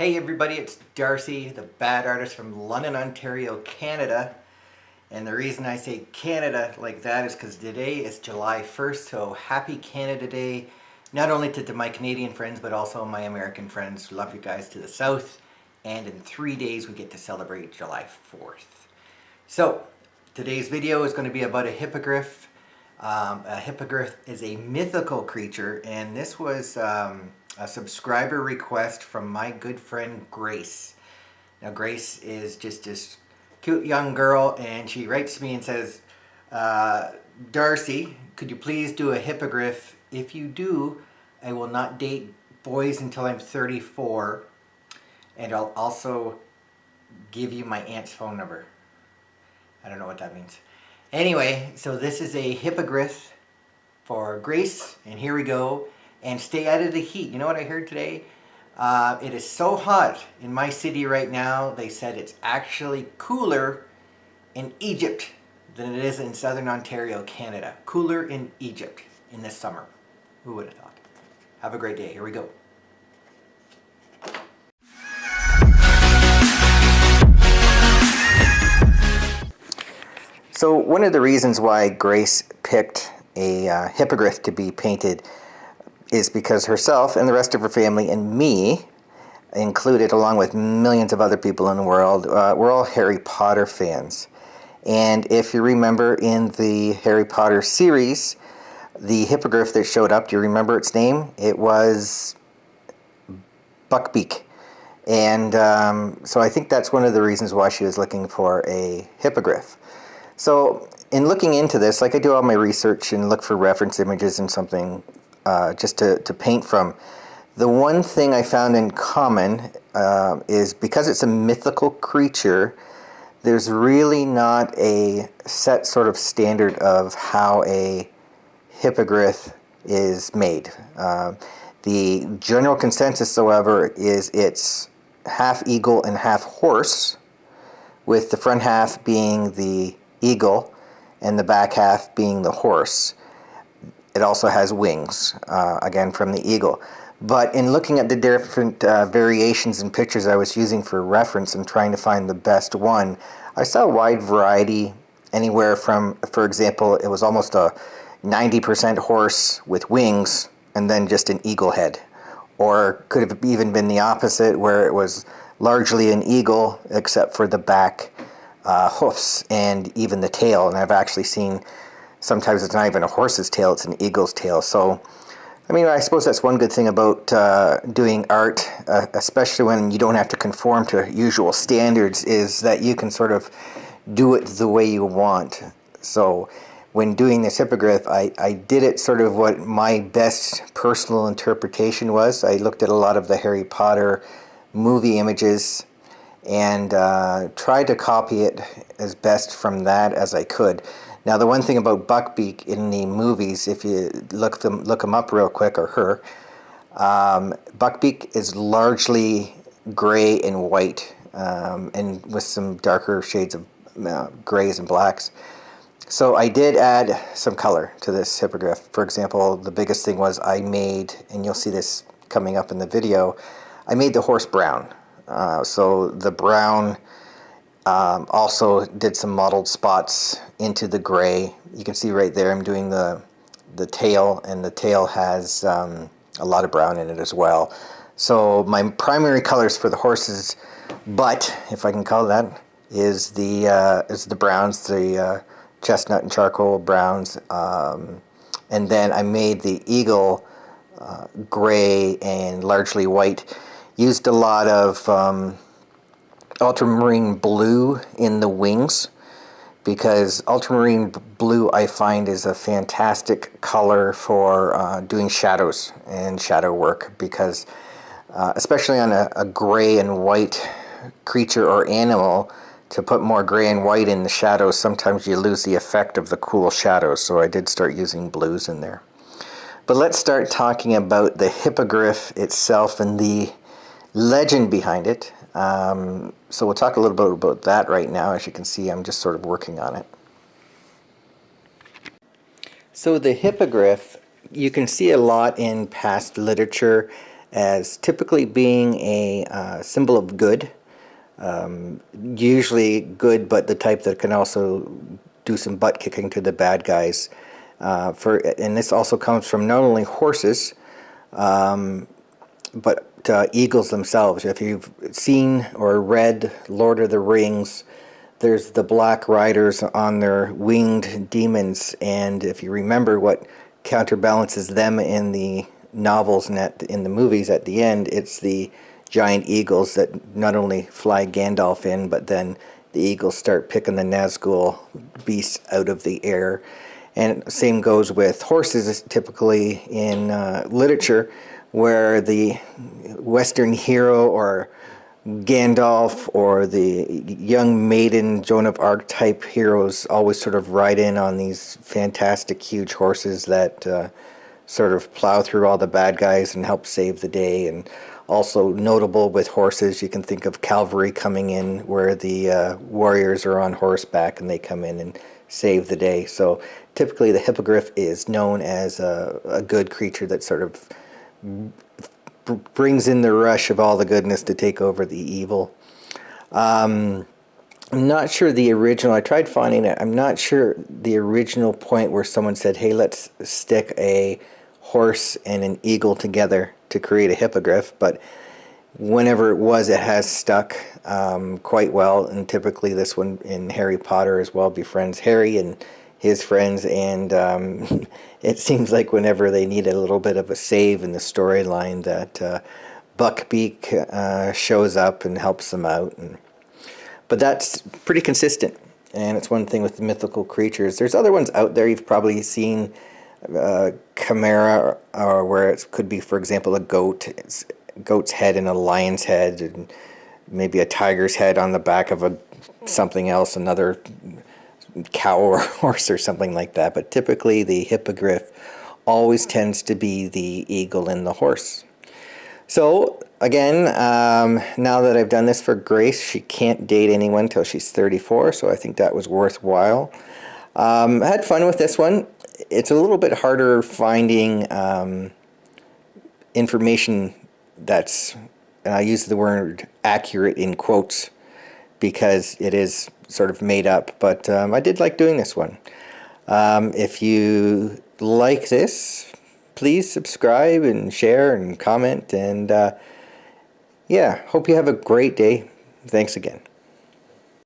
Hey everybody, it's Darcy, the bad artist from London, Ontario, Canada. And the reason I say Canada like that is because today is July 1st, so happy Canada Day. Not only to, to my Canadian friends, but also my American friends. Love you guys to the south. And in three days, we get to celebrate July 4th. So, today's video is going to be about a hippogriff. Um, a hippogriff is a mythical creature, and this was... Um, a subscriber request from my good friend Grace. Now Grace is just this cute young girl and she writes me and says, uh, Darcy, could you please do a hippogriff? If you do, I will not date boys until I'm 34 and I'll also give you my aunt's phone number. I don't know what that means. Anyway, so this is a hippogriff for Grace and here we go and stay out of the heat. You know what I heard today? Uh, it is so hot in my city right now, they said it's actually cooler in Egypt than it is in southern Ontario, Canada. Cooler in Egypt in this summer. Who would have thought? Have a great day. Here we go. So one of the reasons why Grace picked a uh, hippogriff to be painted is because herself and the rest of her family and me included along with millions of other people in the world uh, we're all Harry Potter fans. And if you remember in the Harry Potter series the hippogriff that showed up do you remember its name? It was Buckbeak. And um, so I think that's one of the reasons why she was looking for a hippogriff. So in looking into this like I do all my research and look for reference images and something uh, just to, to paint from. The one thing I found in common uh, is because it's a mythical creature, there's really not a set sort of standard of how a hippogriff is made. Uh, the general consensus, however, is it's half eagle and half horse, with the front half being the eagle and the back half being the horse. It also has wings, uh, again from the eagle. But in looking at the different uh, variations and pictures I was using for reference and trying to find the best one, I saw a wide variety anywhere from, for example, it was almost a 90% horse with wings and then just an eagle head. Or could have even been the opposite where it was largely an eagle except for the back uh, hoofs and even the tail. And I've actually seen sometimes it's not even a horse's tail, it's an eagle's tail. So, I mean, I suppose that's one good thing about uh, doing art, uh, especially when you don't have to conform to usual standards, is that you can sort of do it the way you want. So, when doing this hippogriff, I, I did it sort of what my best personal interpretation was. I looked at a lot of the Harry Potter movie images and uh, tried to copy it as best from that as I could. Now the one thing about Buckbeak in the movies, if you look them look them up real quick, or her, um, Buckbeak is largely gray and white, um, and with some darker shades of uh, grays and blacks. So I did add some color to this hippogriff. For example, the biggest thing was I made, and you'll see this coming up in the video, I made the horse brown. Uh, so the brown um, also did some mottled spots into the gray. You can see right there I'm doing the, the tail and the tail has um, a lot of brown in it as well. So my primary colors for the horses butt, if I can call that, is the uh, is the browns, the uh, chestnut and charcoal browns, um, and then I made the eagle uh, gray and largely white. Used a lot of um, ultramarine blue in the wings because ultramarine blue I find is a fantastic color for uh, doing shadows and shadow work because uh, especially on a, a, gray and white creature or animal to put more gray and white in the shadows sometimes you lose the effect of the cool shadows so I did start using blues in there. But let's start talking about the hippogriff itself and the legend behind it. Um, so we'll talk a little bit about that right now. As you can see, I'm just sort of working on it. So the hippogriff, you can see a lot in past literature as typically being a uh, symbol of good. Um, usually good, but the type that can also do some butt kicking to the bad guys. Uh, for and this also comes from not only horses, um, but uh, eagles themselves. If you've seen or read Lord of the Rings, there's the black riders on their winged demons, and if you remember what counterbalances them in the novels and at, in the movies at the end, it's the giant eagles that not only fly Gandalf in, but then the eagles start picking the Nazgul beasts out of the air. And same goes with horses, typically in uh, literature, where the Western hero or Gandalf or the young maiden Joan of Arc type heroes always sort of ride in on these fantastic huge horses that uh, sort of plow through all the bad guys and help save the day. And also notable with horses, you can think of cavalry coming in where the uh, warriors are on horseback and they come in and save the day. So typically the hippogriff is known as a, a good creature that sort of brings in the rush of all the goodness to take over the evil. Um, I'm not sure the original, I tried finding it, I'm not sure the original point where someone said, hey, let's stick a horse and an eagle together to create a hippogriff, but whenever it was, it has stuck um, quite well. And typically, this one in Harry Potter as well befriends Harry and his friends. And um, it seems like whenever they need a little bit of a save in the storyline, that uh, Buckbeak uh, shows up and helps them out. And, but that's pretty consistent. And it's one thing with the mythical creatures. There's other ones out there you've probably seen uh, chimera, or where it could be, for example, a goat, it's goat's head and a lion's head, and maybe a tiger's head on the back of a something else, another cow or horse or something like that. But typically, the hippogriff always tends to be the eagle and the horse. So again, um, now that I've done this for Grace, she can't date anyone until she's 34, so I think that was worthwhile. Um, I had fun with this one it's a little bit harder finding um, information that's, and I use the word accurate in quotes because it is sort of made up, but um, I did like doing this one. Um, if you like this, please subscribe and share and comment and uh, yeah, hope you have a great day. Thanks again.